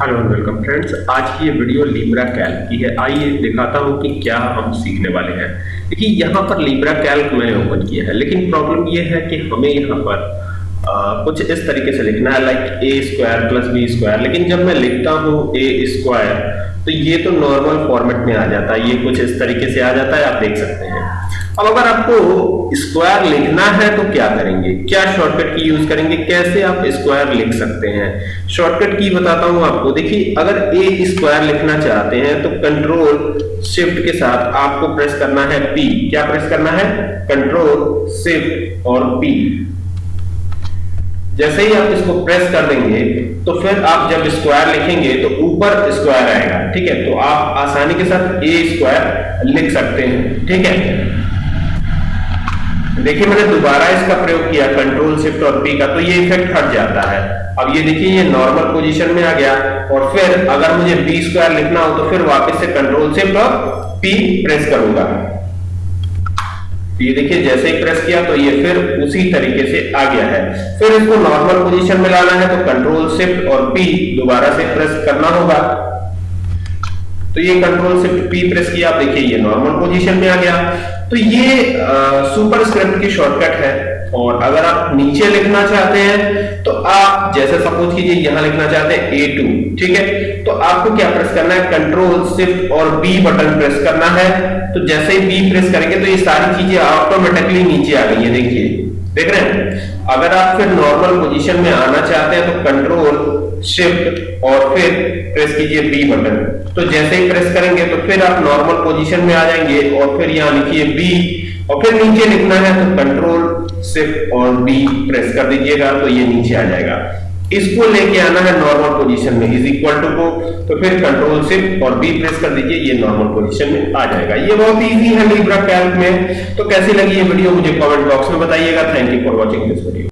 Hello and welcome friends आज की ये वीडियो लिब्रा कैल्क की है। आइए दिखाता हूँ कि क्या हम सीखने वाले हैं। देखिए, यहाँ पर लिब्रा कैल्क मैंने ओपन किया है, लेकिन प्रॉब्लम ये है कि हमें यहाँ पर कुछ इस तरीके से लिखना है like A square plus B square लेकिन जब मैं लिखता हूँ ए स्क्वायर तो ये तो नॉर्मल फॉर्मेट में आ जाता है, ये कुछ इस तरीके से आ जाता है, आप देख सकते हैं। अब अगर आपको स्क्वायर लिखना है तो क्या करेंगे? क्या शॉर्टकट की यूज़ करेंगे? कैसे आप स्क्वायर लिख सकते हैं? शॉर्टकट की बताता हूँ आपको। देखिए, अगर ए स्क्वायर लिखना चाहते हैं तो कंट्रोल शिफ्ट के साथ आपको प्रेस करना है पी क्या प्रेस करना है? कंट्रोल शिफ्ट और पी जैसे ही आप इसको प्रेस कर देंगे तो फिर आप जब स्क्वायर लिखेंगे तो ऊपर स्क्वायर आएगा, ठीक है? तो आप आसानी के साथ ए स्क्वायर लिख सकते हैं, ठीक है? देखिए, मैंने दोबारा इसका प्रयोग किया कंट्रोल शिफ्ट और पी का तो ये इफ़ेक्ट हट जाता है। अब ये देखिए, ये नॉर्मल पोजीशन में आ गया, और फिर अगर मुझे बी स्क्वायर लिखना हो तो फिर वापस से कंट्रोल शिफ्ट और पी प्रेस करूँगा। ये देखिए, जैसे ही प्रेस किया तो ये फिर उसी तरीके से आ गया है। फिर इसको नॉर्मल पोजीशन में लाना है तो कंट्रोल शिफ्ट और पी दोबारा से प्रेस करना होगा। तो ये कंट्रोल शिफ्ट पी प्रेस किया, आप देखिए ये नॉर्मल पोजीशन में आ गया। तो ये सुपर स्क्रिप्ट की शॉर्टकट है। और अगर आप नीचे लिखना चाहते हैं तो आप जैसे सपोज़ कीजिए यहाँ लिखना चाहते हैं ए टू ठीक है? तो आपको क्या प्रेस करना है? कंट्रोल शिफ्ट और बी बटन प्रेस करना है। तो जैसे ही बी प्रेस करेंगे तो ये सारी चीज़ें ऑटोमेटिकली नीचे आ गई है, देखिए। देख रहे हैं? अगर आप फिर नॉर्मल पोजीशन में आना चाहते हैं तो कंट्रोल शिफ्ट और फिर प्रेस कीजिए बी बटन तो जैसे ही प्रेस करेंगे तो फिर आप नॉर्मल पोजीशन में आ जाएँगे और फिर यहाँ लिखिए बी और फिर नीचे लिखना है तो कंट्रोल शिफ्ट और बी प्रेस कर दीजिएगा तो ये नीचे आ जाएगा। इसको लेके आना है नॉर्मल पोजीशन में इज़ इक्वल टू को तो फिर कंट्रोल सिर्फ़ और बी प्रेस कर दीजिए, ये नॉर्मल पोजीशन में आ जाएगा। ये बहुत इजी है लिब्रा कैल्क में। तो कैसी लगी ये वीडियो मुझे कमेंट बॉक्स में बताइएगा। Thank you for watching this video